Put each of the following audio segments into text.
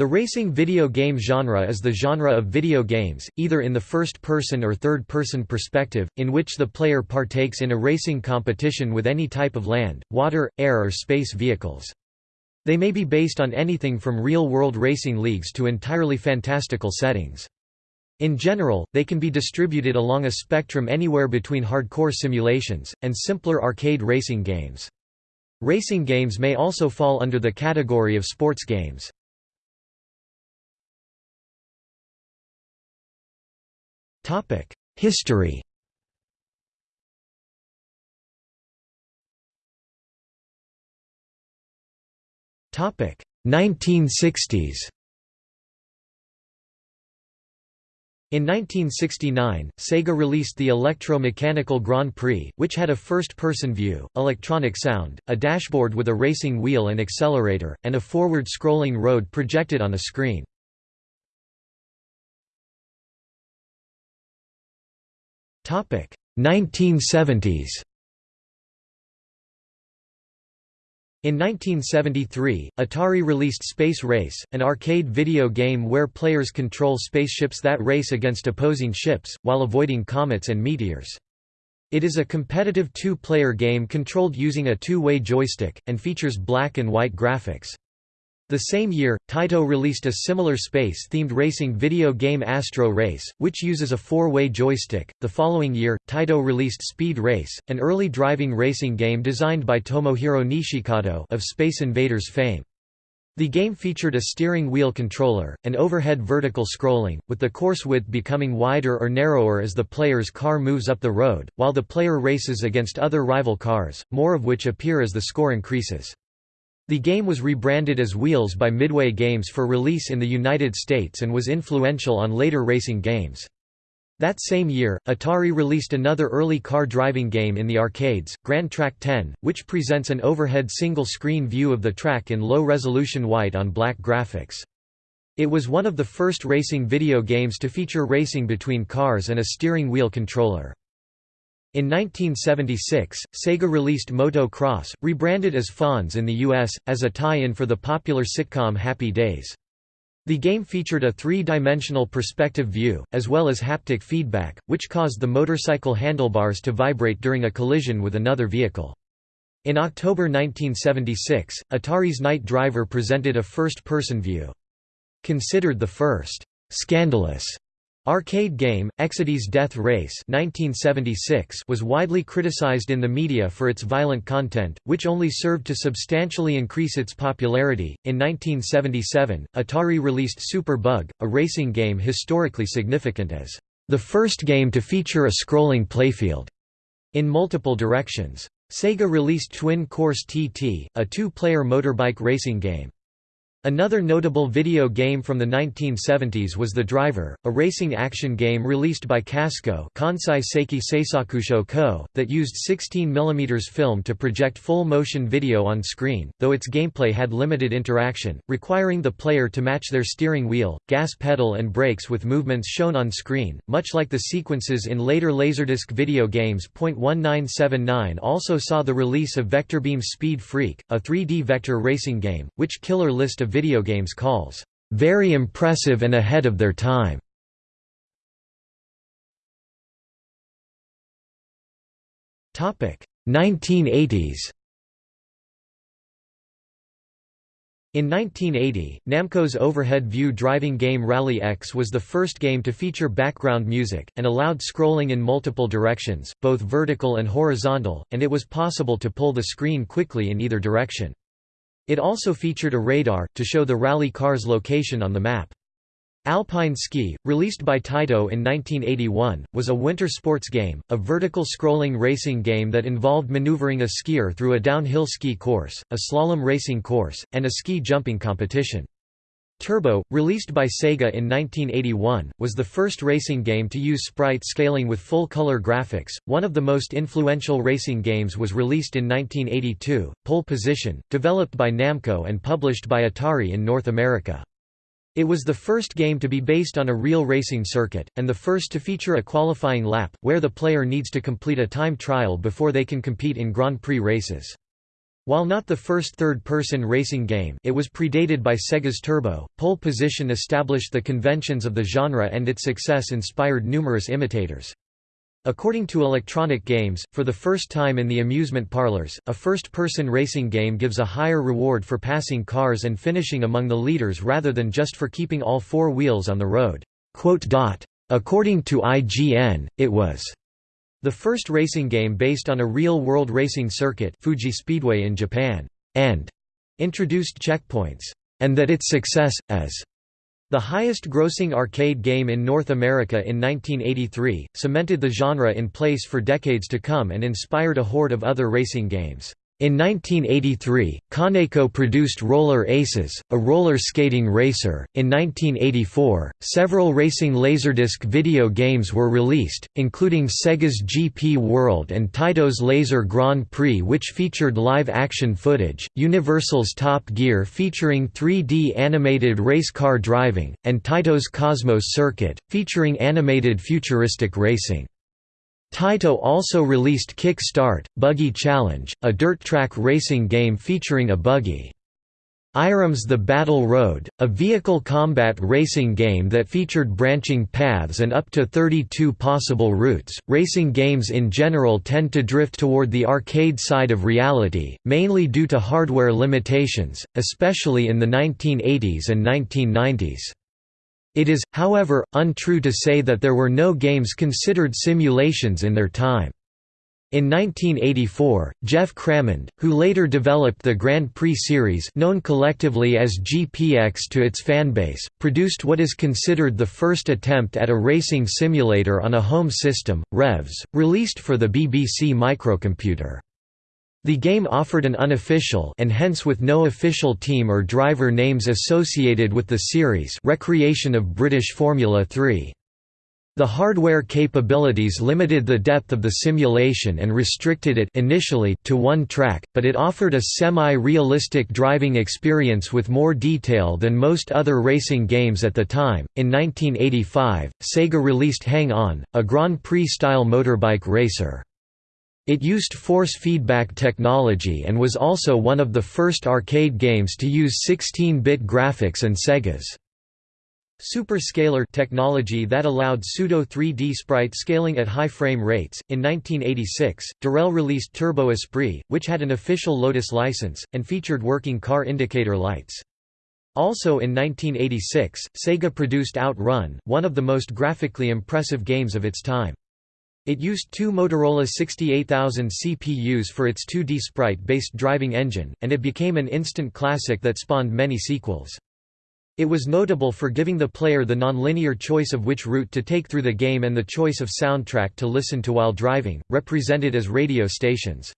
The racing video game genre is the genre of video games, either in the first-person or third-person perspective, in which the player partakes in a racing competition with any type of land, water, air or space vehicles. They may be based on anything from real-world racing leagues to entirely fantastical settings. In general, they can be distributed along a spectrum anywhere between hardcore simulations, and simpler arcade racing games. Racing games may also fall under the category of sports games. History Topic 1960s. In 1969, Sega released the Electro-Mechanical Grand Prix, which had a first-person view, electronic sound, a dashboard with a racing wheel and accelerator, and a forward-scrolling road projected on a screen. 1970s In 1973, Atari released Space Race, an arcade video game where players control spaceships that race against opposing ships, while avoiding comets and meteors. It is a competitive two-player game controlled using a two-way joystick, and features black and white graphics. The same year, Taito released a similar space-themed racing video game Astro Race, which uses a four-way joystick. The following year, Taito released Speed Race, an early driving racing game designed by Tomohiro Nishikado of Space Invaders fame. The game featured a steering wheel controller, and overhead vertical scrolling, with the course width becoming wider or narrower as the player's car moves up the road, while the player races against other rival cars, more of which appear as the score increases. The game was rebranded as Wheels by Midway Games for release in the United States and was influential on later racing games. That same year, Atari released another early car driving game in the arcades, Gran Trak 10, which presents an overhead single-screen view of the track in low-resolution white on black graphics. It was one of the first racing video games to feature racing between cars and a steering wheel controller. In 1976, Sega released Moto Cross, rebranded as Fonz in the US, as a tie-in for the popular sitcom Happy Days. The game featured a three-dimensional perspective view, as well as haptic feedback, which caused the motorcycle handlebars to vibrate during a collision with another vehicle. In October 1976, Atari's Night Driver presented a first-person view. Considered the first «scandalous» Arcade game, Exidy's Death Race 1976 was widely criticized in the media for its violent content, which only served to substantially increase its popularity. In 1977, Atari released Super Bug, a racing game historically significant as the first game to feature a scrolling playfield in multiple directions. Sega released Twin Course TT, a two-player motorbike racing game. Another notable video game from the 1970s was The Driver, a racing action game released by Kasco Kansai Seiki Seisakusho Co., that used 16 mm film to project full-motion video on screen, though its gameplay had limited interaction, requiring the player to match their steering wheel, gas pedal and brakes with movements shown on screen, much like the sequences in later Laserdisc video games. 1979 also saw the release of Vectorbeam Speed Freak, a 3D vector racing game, which Killer List of video games calls, "...very impressive and ahead of their time." Topic 1980s. In 1980, Namco's overhead view driving game Rally X was the first game to feature background music, and allowed scrolling in multiple directions, both vertical and horizontal, and it was possible to pull the screen quickly in either direction. It also featured a radar, to show the rally car's location on the map. Alpine Ski, released by Taito in 1981, was a winter sports game, a vertical scrolling racing game that involved maneuvering a skier through a downhill ski course, a slalom racing course, and a ski jumping competition. Turbo, released by Sega in 1981, was the first racing game to use sprite scaling with full-color graphics. One of the most influential racing games was released in 1982, Pole Position, developed by Namco and published by Atari in North America. It was the first game to be based on a real racing circuit, and the first to feature a qualifying lap, where the player needs to complete a time trial before they can compete in Grand Prix races. While not the first third-person racing game it was predated by Sega's Turbo, Pole Position established the conventions of the genre and its success inspired numerous imitators. According to Electronic Games, for the first time in the amusement parlors, a first-person racing game gives a higher reward for passing cars and finishing among the leaders rather than just for keeping all four wheels on the road. According to IGN, it was the first racing game based on a real-world racing circuit Fuji Speedway in Japan, and introduced checkpoints, and that its success, as the highest-grossing arcade game in North America in 1983, cemented the genre in place for decades to come and inspired a horde of other racing games. In 1983, Kaneko produced Roller Aces, a roller skating racer. In 1984, several racing Laserdisc video games were released, including Sega's GP World and Taito's Laser Grand Prix, which featured live action footage, Universal's Top Gear featuring 3D animated race car driving, and Taito's Cosmos Circuit, featuring animated futuristic racing. Taito also released Kick Start, Buggy Challenge, a dirt track racing game featuring a buggy. Irem's The Battle Road, a vehicle combat racing game that featured branching paths and up to 32 possible routes. Racing games in general tend to drift toward the arcade side of reality, mainly due to hardware limitations, especially in the 1980s and 1990s. It is, however, untrue to say that there were no games considered simulations in their time. In 1984, Geoff Crammond, who later developed the Grand Prix series known collectively as GPX to its fanbase, produced what is considered the first attempt at a racing simulator on a home system, Revs, released for the BBC microcomputer. The game offered an unofficial and hence with no official team or driver names associated with the series recreation of British Formula 3. The hardware capabilities limited the depth of the simulation and restricted it initially to one track, but it offered a semi-realistic driving experience with more detail than most other racing games at the time. In 1985, Sega released Hang On, a Grand Prix-style motorbike racer. It used force feedback technology and was also one of the first arcade games to use 16-bit graphics and Sega's Super Scaler technology that allowed pseudo 3D sprite scaling at high frame rates. In 1986, Durell released Turbo Esprit, which had an official Lotus license, and featured working car indicator lights. Also in 1986, Sega produced Outrun, one of the most graphically impressive games of its time. It used two Motorola 68000 CPUs for its 2D sprite-based driving engine, and it became an instant classic that spawned many sequels. It was notable for giving the player the non-linear choice of which route to take through the game and the choice of soundtrack to listen to while driving, represented as radio stations.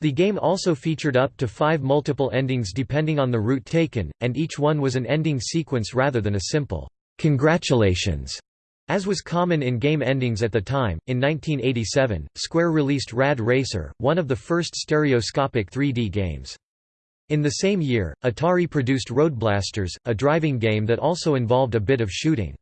The game also featured up to five multiple endings depending on the route taken, and each one was an ending sequence rather than a simple, "'Congratulations' As was common in game endings at the time, in 1987, Square released Rad Racer, one of the first stereoscopic 3D games. In the same year, Atari produced Road Blasters, a driving game that also involved a bit of shooting.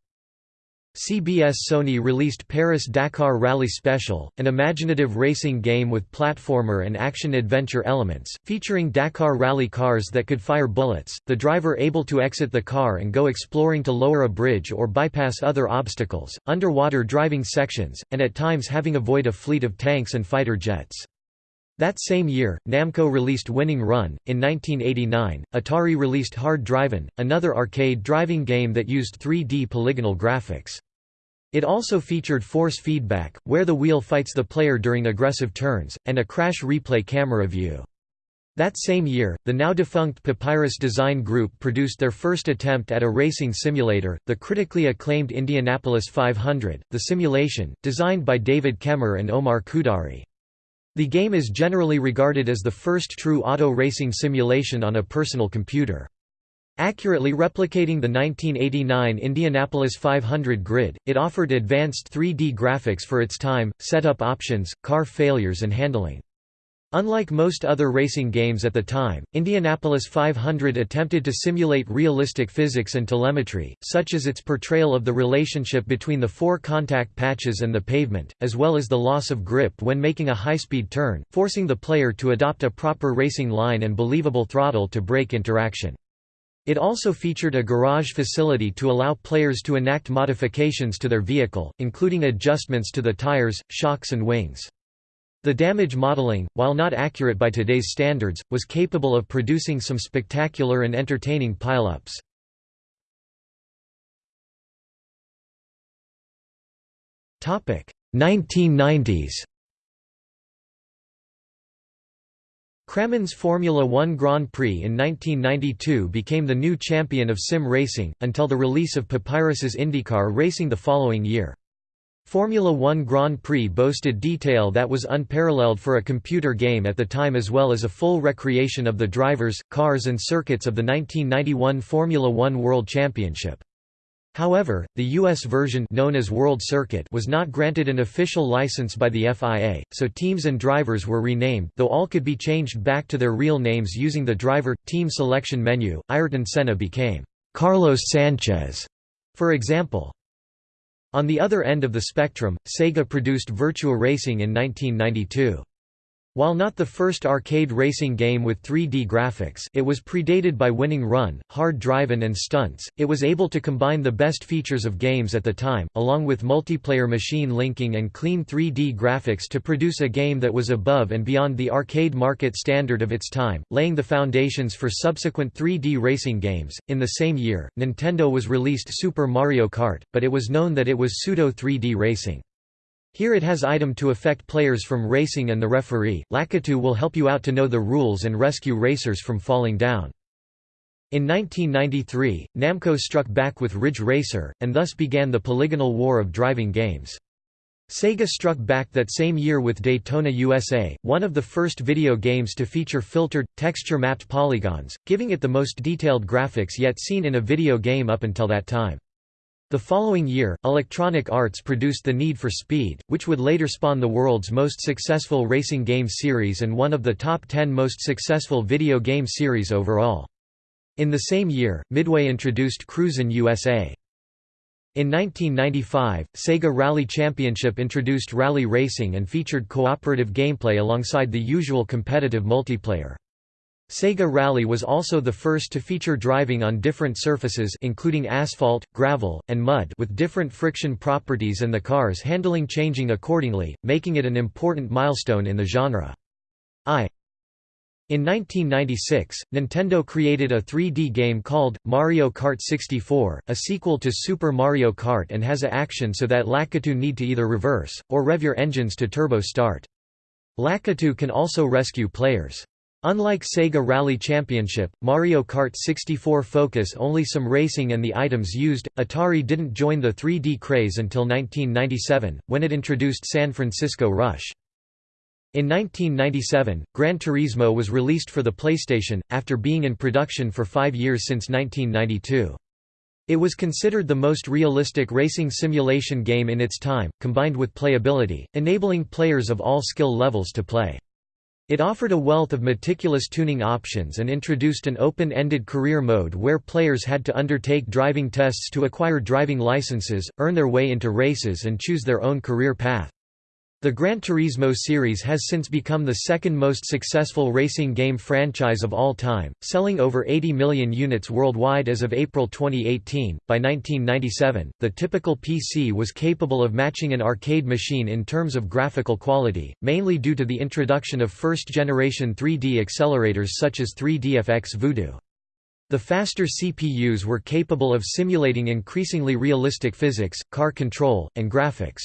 CBS Sony released Paris-Dakar Rally Special, an imaginative racing game with platformer and action-adventure elements, featuring Dakar rally cars that could fire bullets, the driver able to exit the car and go exploring to lower a bridge or bypass other obstacles, underwater driving sections, and at times having avoid a fleet of tanks and fighter jets. That same year, Namco released Winning Run. In 1989, Atari released Hard Drivin', another arcade driving game that used 3D polygonal graphics. It also featured force feedback, where the wheel fights the player during aggressive turns, and a crash replay camera view. That same year, the now-defunct Papyrus Design Group produced their first attempt at a racing simulator, the critically acclaimed Indianapolis 500, the simulation, designed by David Kaemmer and Omar Khudari. The game is generally regarded as the first true auto racing simulation on a personal computer. Accurately replicating the 1989 Indianapolis 500 grid, it offered advanced 3D graphics for its time, setup options, car failures and handling. Unlike most other racing games at the time, Indianapolis 500 attempted to simulate realistic physics and telemetry, such as its portrayal of the relationship between the four contact patches and the pavement, as well as the loss of grip when making a high-speed turn, forcing the player to adopt a proper racing line and believable throttle to brake interaction. It also featured a garage facility to allow players to enact modifications to their vehicle, including adjustments to the tires, shocks and wings. The damage modeling, while not accurate by today's standards, was capable of producing some spectacular and entertaining pileups. Topic 1990s. Crammond's Formula One Grand Prix in 1992 became the new champion of sim racing, until the release of Papyrus's IndyCar Racing the following year. Formula One Grand Prix boasted detail that was unparalleled for a computer game at the time as well as a full recreation of the drivers, cars and circuits of the 1991 Formula One World Championship. However, the U.S. version known as World Circuit was not granted an official license by the FIA, so teams and drivers were renamed though all could be changed back to their real names using the driver-team selection menu. Ayrton Senna became Carlos Sanchez, for example. On the other end of the spectrum, Sega produced Virtua Racing in 1992. While not the first arcade racing game with 3D graphics it was predated by Winning Run, Hard Drivin' and Stunts, it was able to combine the best features of games at the time, along with multiplayer machine linking and clean 3D graphics to produce a game that was above and beyond the arcade market standard of its time, laying the foundations for subsequent 3D racing games. In the same year, Nintendo was released Super Mario Kart, but it was known that it was pseudo 3D racing. Here it has item to affect players from racing and the referee. Lakitu will help you out to know the rules and rescue racers from falling down. In 1993, Namco struck back with Ridge Racer, and thus began the polygonal war of driving games. Sega struck back that same year with Daytona USA, one of the first video games to feature filtered, texture-mapped polygons, giving it the most detailed graphics yet seen in a video game up until that time. The following year, Electronic Arts produced The Need for Speed, which would later spawn the world's most successful racing game series and one of the top 10 most successful video game series overall. In the same year, Midway introduced Cruisin' USA. In 1995, Sega Rally Championship introduced rally racing and featured cooperative gameplay alongside the usual competitive multiplayer. Sega Rally was also the first to feature driving on different surfaces including asphalt, gravel, and mud with different friction properties and the car's handling changing accordingly, making it an important milestone in the genre. I in 1996, Nintendo created a 3D game called, Mario Kart 64, a sequel to Super Mario Kart and has a action so that Lakitu need to either reverse, or rev your engines to turbo start. Lakitu can also rescue players. Unlike Sega Rally Championship, Mario Kart 64 focus only some racing and the items used. Atari didn't join the 3D craze until 1997, when it introduced San Francisco Rush. In 1997, Gran Turismo was released for the PlayStation, after being in production for five years since 1992. It was considered the most realistic racing simulation game in its time, combined with playability, enabling players of all skill levels to play. It offered a wealth of meticulous tuning options and introduced an open-ended career mode where players had to undertake driving tests to acquire driving licenses, earn their way into races and choose their own career path. The Gran Turismo series has since become the second most successful racing game franchise of all time, selling over 80 million units worldwide as of April 2018. By 1997, the typical PC was capable of matching an arcade machine in terms of graphical quality, mainly due to the introduction of first generation 3D accelerators such as 3DFX Voodoo. The faster CPUs were capable of simulating increasingly realistic physics, car control, and graphics.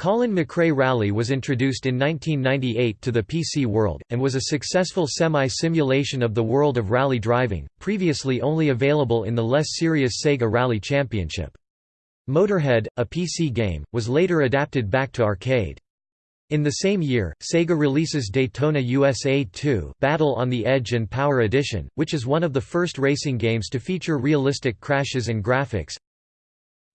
Colin McRae Rally was introduced in 1998 to the PC world, and was a successful semi-simulation of the world of rally driving, previously only available in the less serious Sega Rally Championship. Motorhead, a PC game, was later adapted back to arcade. In the same year, Sega releases Daytona USA 2 Battle on the Edge and Power Edition, which is one of the first racing games to feature realistic crashes and graphics.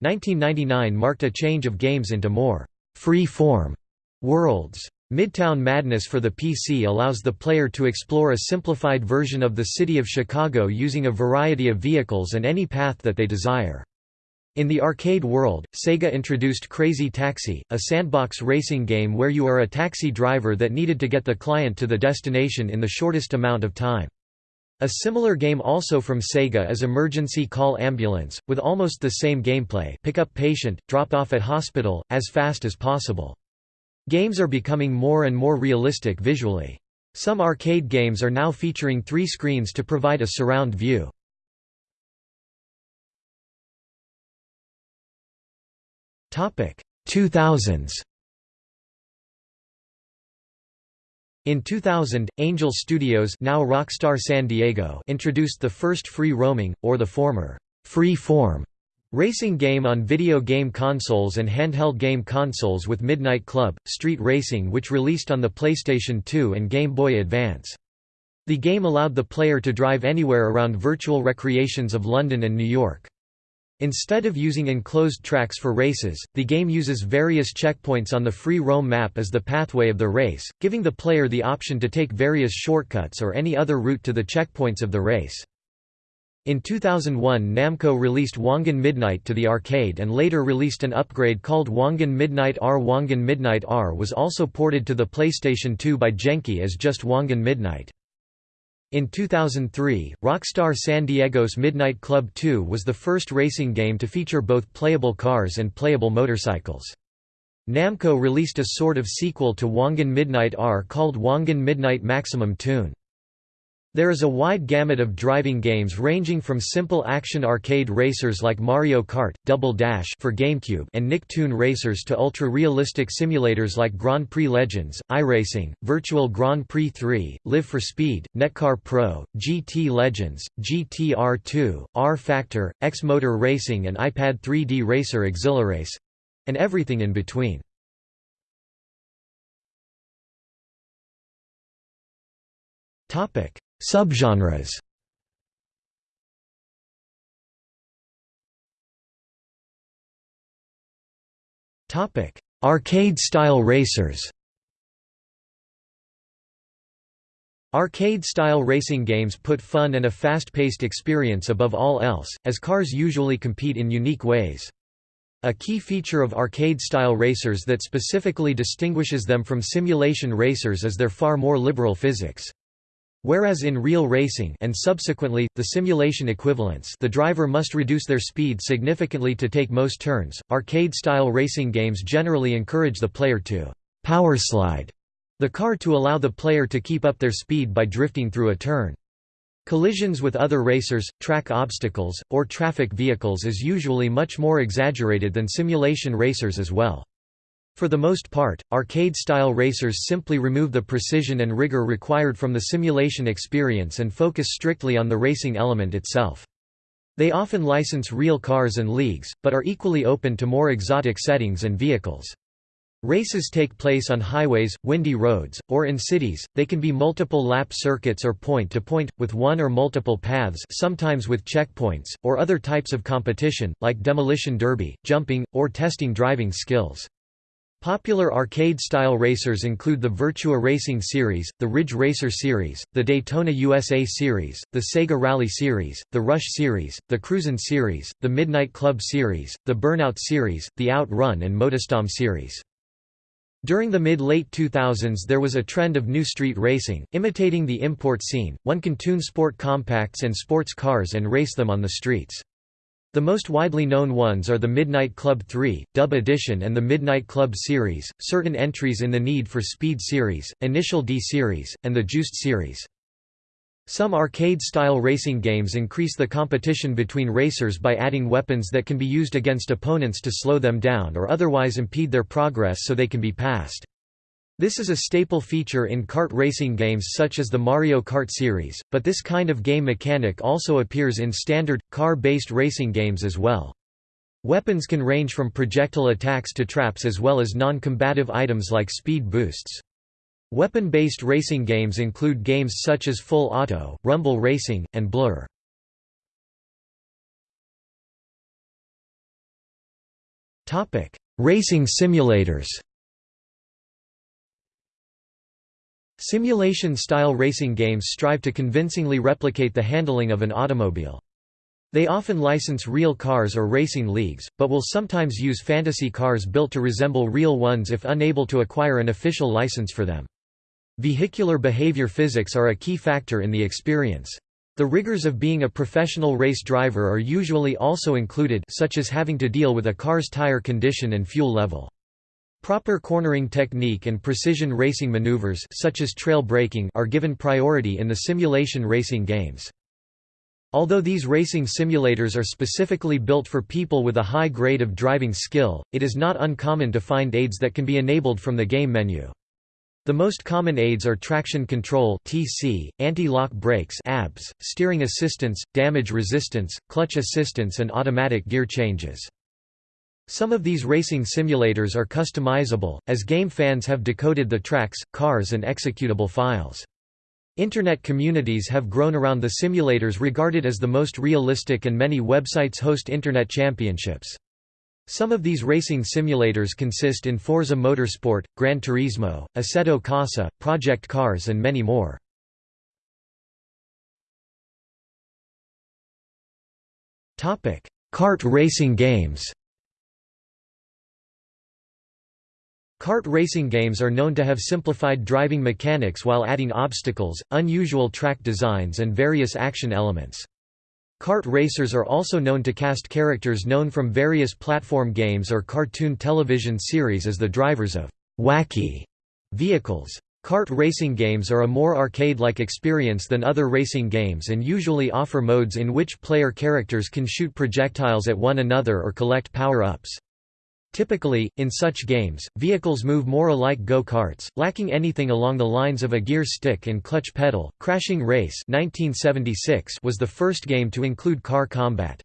1999 marked a change of games into more free-form worlds. Midtown Madness for the PC allows the player to explore a simplified version of the city of Chicago using a variety of vehicles and any path that they desire. In the arcade world, Sega introduced Crazy Taxi, a sandbox racing game where you are a taxi driver that needed to get the client to the destination in the shortest amount of time. A similar game also from Sega is Emergency Call Ambulance, with almost the same gameplay pick up patient, drop off at hospital, as fast as possible. Games are becoming more and more realistic visually. Some arcade games are now featuring three screens to provide a surround view. Topic 2000s. In 2000, Angel Studios now Rockstar San Diego introduced the first free roaming, or the former, free form Racing game on video game consoles and handheld game consoles with Midnight Club, Street Racing which released on the PlayStation 2 and Game Boy Advance. The game allowed the player to drive anywhere around virtual recreations of London and New York. Instead of using enclosed tracks for races, the game uses various checkpoints on the free roam map as the pathway of the race, giving the player the option to take various shortcuts or any other route to the checkpoints of the race. In 2001 Namco released Wangan Midnight to the arcade and later released an upgrade called Wangan Midnight R. Wangan Midnight R was also ported to the PlayStation 2 by Genki as just Wangan Midnight. In 2003, Rockstar San Diego's Midnight Club 2 was the first racing game to feature both playable cars and playable motorcycles. Namco released a sort of sequel to Wangan Midnight R called Wangan Midnight Maximum Tune. There is a wide gamut of driving games ranging from simple action arcade racers like Mario Kart, Double Dash for GameCube and Nicktoon racers to ultra-realistic simulators like Grand Prix Legends, iRacing, Virtual Grand Prix 3, Live for Speed, NetKar Pro, GT Legends, GTR2, rFactor, X-Motor Racing and iPad 3D Racer Exhilarace—and everything in between. Topic Subgenres Arcade-style racers. Arcade-style racing games put fun and a fast-paced experience above all else, as cars usually compete in unique ways. A key feature of arcade-style racers that specifically distinguishes them from simulation racers is their far more liberal physics. Whereas in real racing and subsequently, the simulation equivalents the driver must reduce their speed significantly to take most turns, arcade-style racing games generally encourage the player to power slide the car to allow the player to keep up their speed by drifting through a turn. Collisions with other racers, track obstacles, or traffic vehicles is usually much more exaggerated than simulation racers as well. For the most part, arcade-style racers simply remove the precision and rigor required from the simulation experience and focus strictly on the racing element itself. They often license real cars and leagues, but are equally open to more exotic settings and vehicles. Races take place on highways, windy roads, or in cities, they can be multiple lap circuits or point-to-point, -point, with one or multiple paths sometimes with checkpoints, or other types of competition, like demolition derby, jumping, or testing driving skills. Popular arcade-style racers include the Virtua Racing Series, the Ridge Racer Series, the Daytona USA Series, the Sega Rally Series, the Rush Series, the Cruisin' Series, the Midnight Club Series, the Burnout Series, the Outrun and MotorStorm Series. During the mid-late 2000s there was a trend of new street racing, imitating the import scene, one can tune sport compacts and sports cars and race them on the streets. The most widely known ones are the Midnight Club 3, Dub Edition and the Midnight Club series, certain entries in the Need for Speed series, Initial D series, and the Juiced series. Some arcade-style racing games increase the competition between racers by adding weapons that can be used against opponents to slow them down or otherwise impede their progress so they can be passed. This is a staple feature in kart racing games such as the Mario Kart series, but this kind of game mechanic also appears in standard, car-based racing games as well. Weapons can range from projectile attacks to traps as well as non-combative items like speed boosts. Weapon-based racing games include games such as Full Auto, Rumble Racing, and Blur. Racing simulators Simulation-style racing games strive to convincingly replicate the handling of an automobile. They often license real cars or racing leagues, but will sometimes use fantasy cars built to resemble real ones if unable to acquire an official license for them. Vehicular behavior physics are a key factor in the experience. The rigors of being a professional race driver are usually also included such as having to deal with a car's tire condition and fuel level. Proper cornering technique and precision racing maneuvers such as trail braking are given priority in the simulation racing games. Although these racing simulators are specifically built for people with a high grade of driving skill, it is not uncommon to find aids that can be enabled from the game menu. The most common aids are traction control (TC), anti-lock brakes (ABS), steering assistance, damage resistance, clutch assistance and automatic gear changes. Some of these racing simulators are customizable, as game fans have decoded the tracks, cars and executable files. Internet communities have grown around the simulators regarded as the most realistic and many websites host Internet championships. Some of these racing simulators consist in Forza Motorsport, Gran Turismo, Assetto Corsa, Project Cars and many more. Kart racing games Kart racing games are known to have simplified driving mechanics while adding obstacles, unusual track designs and various action elements. Kart racers are also known to cast characters known from various platform games or cartoon television series as the drivers of «wacky» vehicles. Kart racing games are a more arcade-like experience than other racing games and usually offer modes in which player characters can shoot projectiles at one another or collect power-ups. Typically, in such games, vehicles move more alike go-karts, lacking anything along the lines of a gear stick and clutch pedal. Crashing Race 1976 was the first game to include car combat.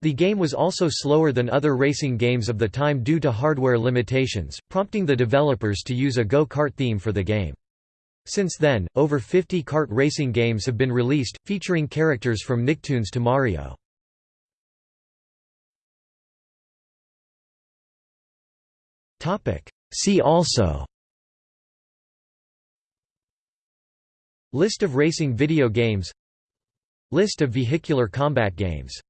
The game was also slower than other racing games of the time due to hardware limitations, prompting the developers to use a go-kart theme for the game. Since then, over 50 kart racing games have been released, featuring characters from Nicktoons to Mario. See also. List of racing video games. List of vehicular combat games